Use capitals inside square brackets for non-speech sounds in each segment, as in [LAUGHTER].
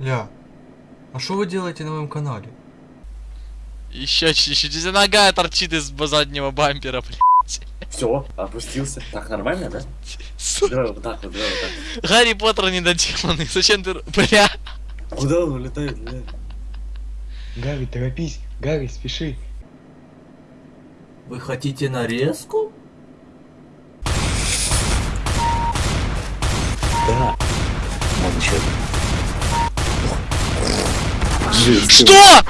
Ля, а что вы делаете на моем канале? Еще чуть-чуть. Нога торчит из заднего бампера, блядь. Все, опустился. Так, нормально, да? Сука. Давай вот так вот, давай вот так. Гарри Поттер недоделанный. Зачем ты... Бля. Куда он улетает, бля? Гарри, торопись, Гарри, спеши. Вы хотите нарезку? Да. Вот еще. Что?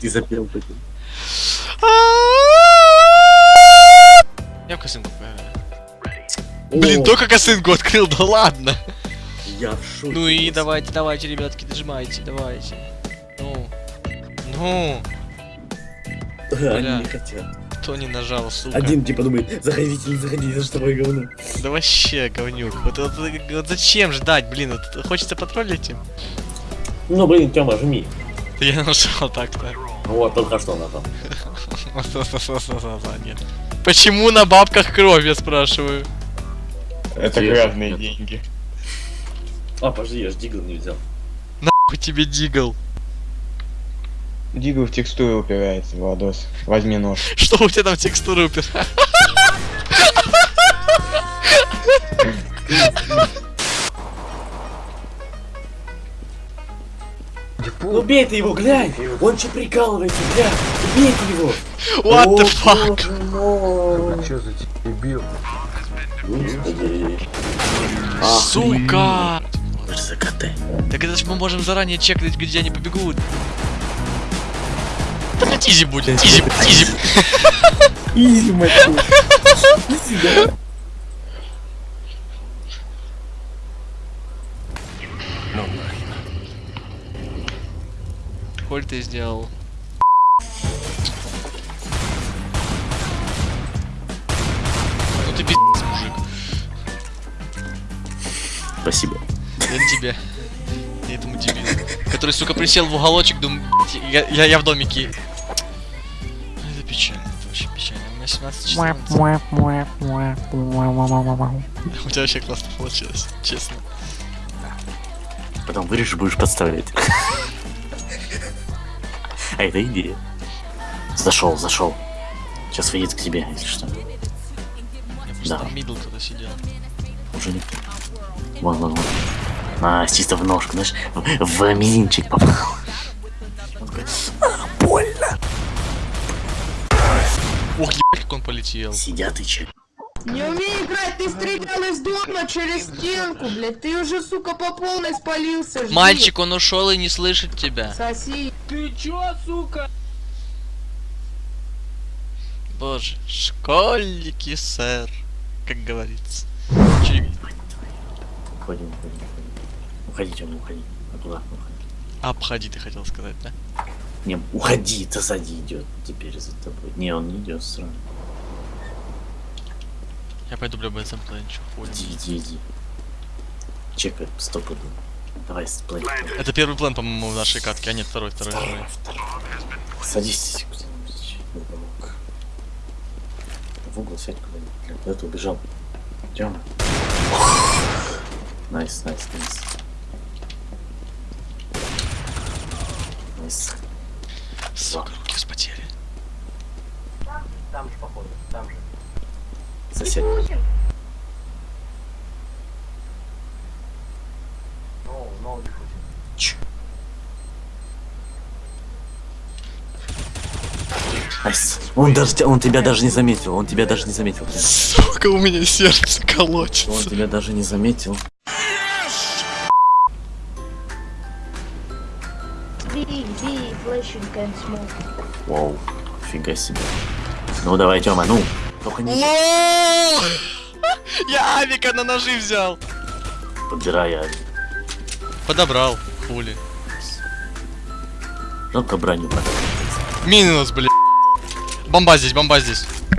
Ты запел такой. Я в косынку Блин, только косынку открыл, да ладно. Я в шоке. Ну и давайте, давайте, ребятки, дожимайте, давайте. Ну. Ну. Они не хотят. Кто не нажал, сука? Один типа думает, заходите, не заходите, за что такое говно. Да вообще, говнюк. Вот, вот- вот зачем ждать, блин, вот хочется потроллить им? Ну блин, Тёма, жми. Да я нашел так-то. Вот, только что нажал. Нет. [LAUGHS] Почему на бабках кровь, я спрашиваю? Это грязные деньги. А, подожди, я ж дигл не взял. Нахуй тебе дигл. Дигл в текстуру упирается, Владос. Возьми нож. [LAUGHS] Что у тебя там текстуры упер? Ну бей ты его, глянь! Он че прикалывается, бля! Убейте его! What the fuck? мой! Что за дебил? Господи. Сука! Так это ж мы можем заранее чекнуть, где они побегут. Да блядь, easy будет, easy, easy. Easy, мать твою. Easy, да? Коль ты сделал? Ну ты пиздец, мужик. Спасибо. Я тебе. Я этому дебилу. Который, сука, присел в уголочек, думаю, «Блядь, я, я, я в домике. У меня 17 часов. У тебя вообще классно получилось, честно. Потом вырежешь, будешь подставлять. [LAUGHS] А это идея. Зашел, зашел. Сейчас выйдет к тебе, если что. Да. там мидл кто-то сидел. Уже не. Вон, вон, вон. А, чисто в ножку, знаешь, в, в мизинчик попал. Полетел. Сидят и че? Не умею играть, ты стрелял из дома через стенку, блядь. Ты уже, сука, по полной спалился. жди. Мальчик, он ушел и не слышит тебя. Соси. Боже, школьники, сэр. Как говорится. Чё- Уходим, уходим, уходим. Уходи, Тёма, уходи. Аккуратно уходи. Обходи, ты хотел сказать, да? Не, уходи, то сзади идет теперь за тобой. Не, он не идет сразу. Я пойду, бля, БСМ туда ничего хуй. Иди, иди, иди. Чекай, стопуду. Давай, сплей. Это первый план, по-моему, в нашей катке, а нет, второй, второй, второй. Садись куда-нибудь в уголок. В угол сядь куда-нибудь. Бля, Куда ты убежал? Тёма. [GASPS] Nice, nice, nice. Nice. Сука, руки вспотели. Сосед. Ч. Nice. Он, даже, он тебя даже не заметил, он тебя даже не заметил. Сука, у меня сердце Он колотится. тебя даже не заметил. Вау, фига себе. Ну давай, Тёма, ну. Только не! Я авика на ножи взял. подбирай, а Подобрал, хули. жалко броню потом. Минус, блин. Бомба здесь, бомба здесь. Да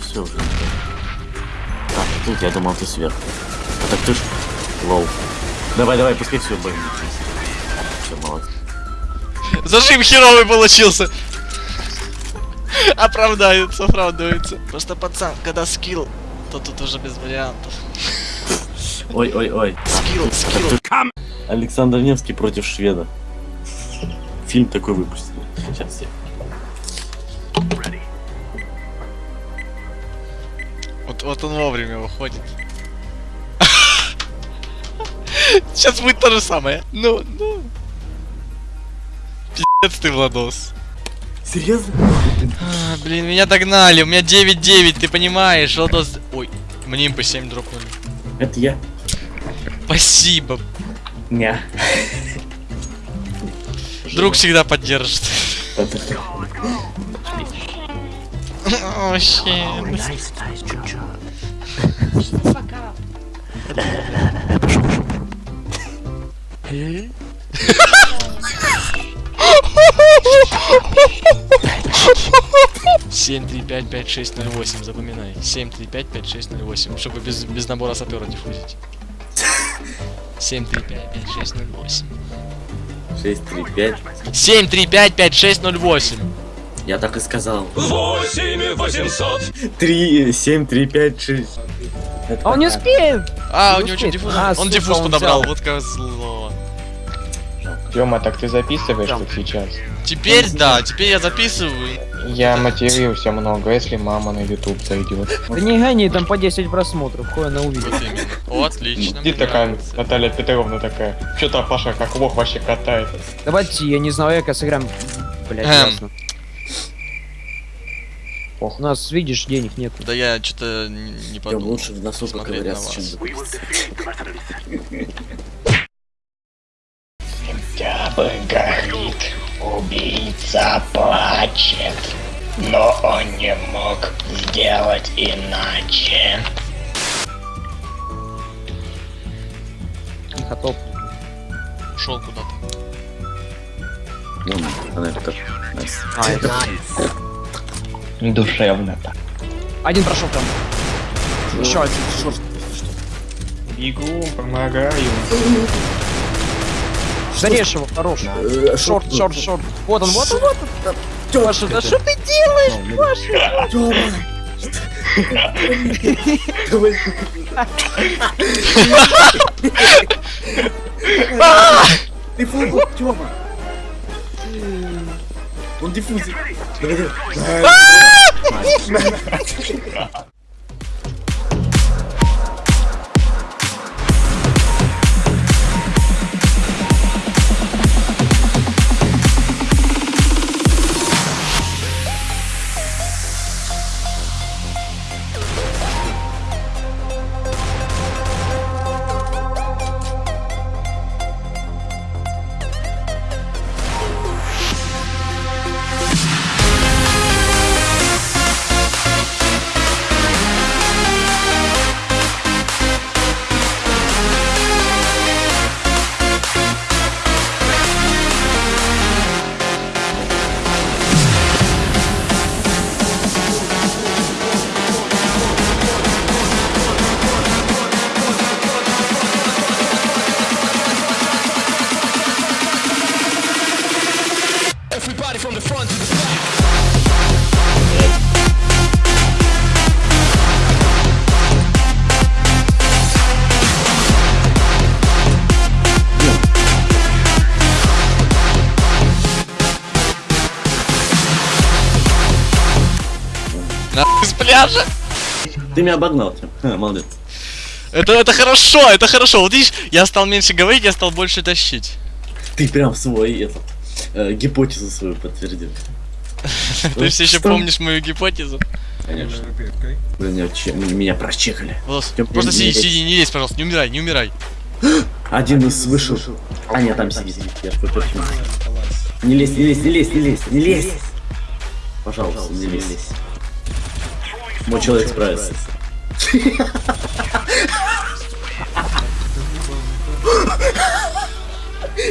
все уже. Так, тут я думал, ты сверху. А так ты ж... Лоу. Давай, давай, пускай все бой. Все, молодец. Зажим херовый получился. [LAUGHS] Оправдается, оправдывается. Просто пацан, когда скилл то тут уже без вариантов. Ой-ой-ой. Скилл, скилл. Александр Невский против шведа. Фильм такой выпустили. Сейчас я. Вот, вот он вовремя выходит. [LAUGHS] Сейчас будет то же самое. Ну, ну. Пиздец ты, Владос. Серьезно? А, блин, меня догнали. У меня 9-9, ты понимаешь, Владос. Ой, мне импы 7 дропнули. Это я. Спасибо. Не. Друг всегда поддержит. О, щит. Семь, три, 7355608, запоминай. 7355608, чтобы без, без набора сапера не входить. 7355608. 635. 7355608. Я так и сказал. 8800. 3, 7, 3, 5, 6. Это а он не успеет. А, не у него что, диффуз? А, он сука, диффуз подобрал, взял. вот как зло. Тёма, так ты записываешь тут сейчас? Теперь да, теперь я записываю. Я матерился много, если мама на YouTube зайдет. Да не гони, там по 10 просмотров, хуй она увидит. Вот отлично. Мне такая. Наталья Петровна такая. Что-то Паша как лох вообще катает. Давайте, я не знаю, эко сыграем. Блять, Эм. ясно. Ох. У нас, видишь, денег нет. Да я что-то не Я подумал. лучше в носу Смотреть поковыряться, на чем горит, убийца плачет, но он не мог сделать иначе. Не готов. Ушел куда-то. Вон, connector. Nice. А, это... Душевно так. Один прошел там. Еще один. Бегу, помогаю. Зарежь его, хорош. Э, Short, short, short. Вот он, вот он, вот он. Паша, да что ты делаешь, Паша? Ты фу, Тёма! Он диффузит. Давай, давай. Нахуй с пляжа. Ты меня обогнал. Ха, Молодец. Это, это хорошо, это хорошо. Вот видишь, я стал меньше говорить, я стал больше тащить. Ты прям свой этот э, гипотезу свою подтвердил. Ты все еще помнишь мою гипотезу? Конечно. Блин, меня, че- меня прочекали. Просто сиди, сиди, не лезь, пожалуйста, не умирай, не умирай. [GASPS] Один из вышел. А, нет, там сидит. Я ж почему. Не лезь, не лезь, не лезь, не лезь, не лезь. Пожалуйста, не лезь. Мой человек справится. [LAUGHS]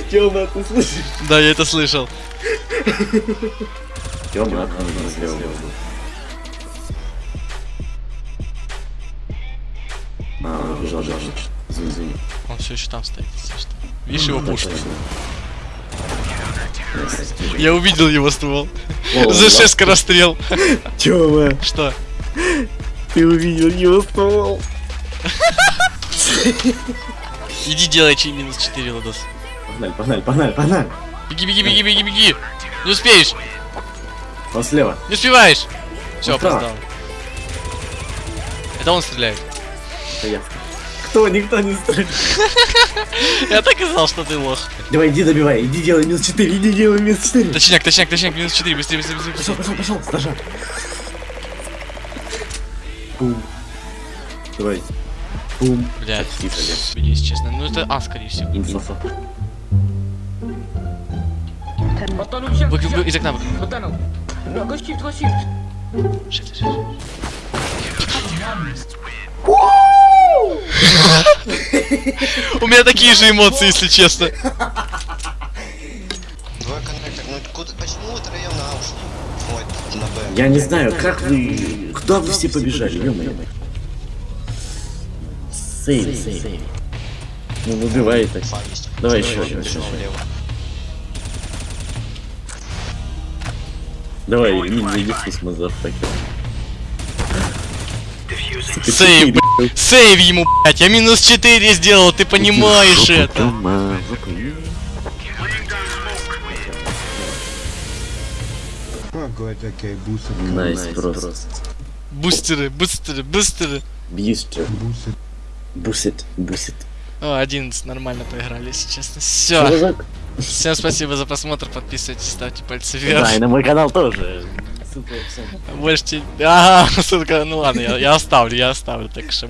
Тёма, ты слышишь? Да, я это слышал. Тёма, он сделал. А, он бежал, бежал. Извини, извини. Он все еще там стоит, если что. Видишь его пушку? Точно. Я увидел его ствол. О, [LAUGHS] За 6 скорострел. Тёма, Что? Ты увидел его ствол. [LAUGHS] Иди делай чей минус 4, Ладос. Погнали, погнали, погнали, погнали. Беги, беги, беги, беги, беги. Не успеешь, Он слева. не успеваешь. Все, опоздал. Это он стреляет. Это я. Кто? Никто не стреляет. [LAUGHS] Я так и знал, что ты лох. Давай, иди добивай, иди делай минус 4, иди делай минус 4. Точняк, точняк, точняк, минус 4, быстрее, быстрее, быстрее. Пошел, пошел, пошел, стажа. Бум. Давай. Бум. Блядь, если честно. Ну это А, скорее всего. Инфо. Вы, вы, из окна. вы- Шифт, шифт, шифт. У меня такие же эмоции, если честно. Я не знаю, как вы... Куда вы все побежали, ё-моё? Сейв, сейв. Ну, выбивай так. Давай еще, снова еще. влево. Давай, космос завтраки. Сука, Сейв, блядь. Сейв ему, блядь. Я минус 4 сделал, ты понимаешь это. Найс, просто. Бустеры, бустеры, бустеры. Бьюстер. Бусит, бусит. О, 11, нормально поиграли, если честно. Все. Всем спасибо за просмотр, подписывайтесь, ставьте пальцы Да, вверх. и на мой канал тоже. Ссылка в описании. Больше те- [LAUGHS] Ага, ссылка, ну ладно, я, я оставлю, я оставлю, так что.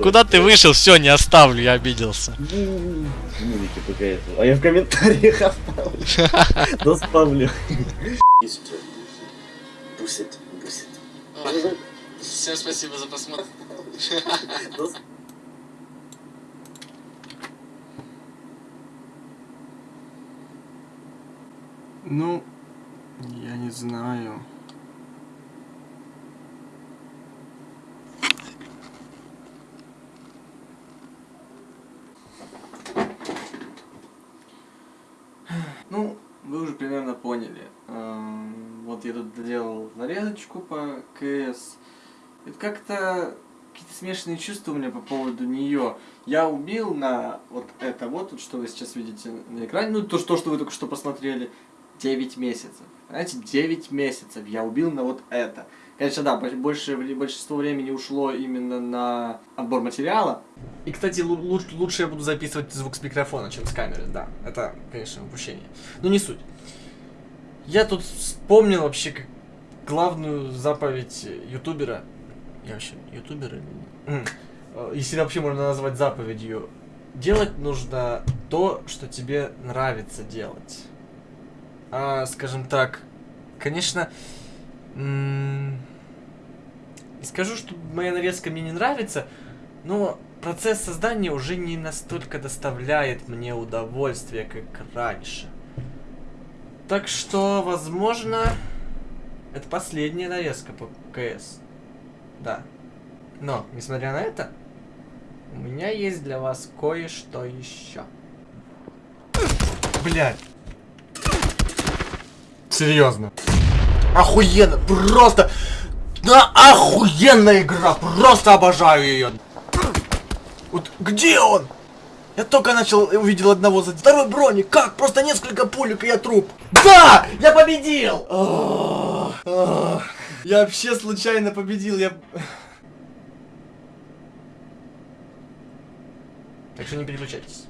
Куда ты вышел? Все, не оставлю, я обиделся. Музыки пока это. А я в комментариях оставлю. [LAUGHS] Да. Бьюстер. Бусит, бусит. Всем спасибо за просмотр. Ну, я не знаю. Ну, вы уже примерно поняли. Эм, Вот я тут доделал нарезочку по КС. Это как-то какие-то смешанные чувства у меня по поводу нее. Я убил на вот это вот, что вы сейчас видите на экране, ну то, что вы только что посмотрели, 9 месяцев. Знаете, 9 месяцев я убил на вот это. Конечно, да, бо- больше, большинство времени ушло именно на отбор материала. И, кстати, лу- луч- лучше я буду записывать звук с микрофона, чем с камеры, да. Это, конечно, упущение. Но не суть. Я тут вспомнил вообще как главную заповедь ютубера. Я вообще ютубер или... М. Э, Если вообще можно назвать заповедью. Делать нужно то, что тебе нравится делать. А, скажем так, конечно, скажу, что моя нарезка мне не нравится, но процесс создания уже не настолько доставляет мне удовольствие, как раньше. Так что, возможно, это последняя нарезка по КС. Да. Но, несмотря на это, у меня есть для вас кое-что еще. Блять. Серьезно. Охуенно, просто... Да, охуенная игра, просто обожаю ее. Вот где он? Я только начал, увидел одного за второй броник. Как? Просто несколько пулек и я труп. Да! Я победил! Ах, ах. Я вообще случайно победил, я... Так что не переключайтесь.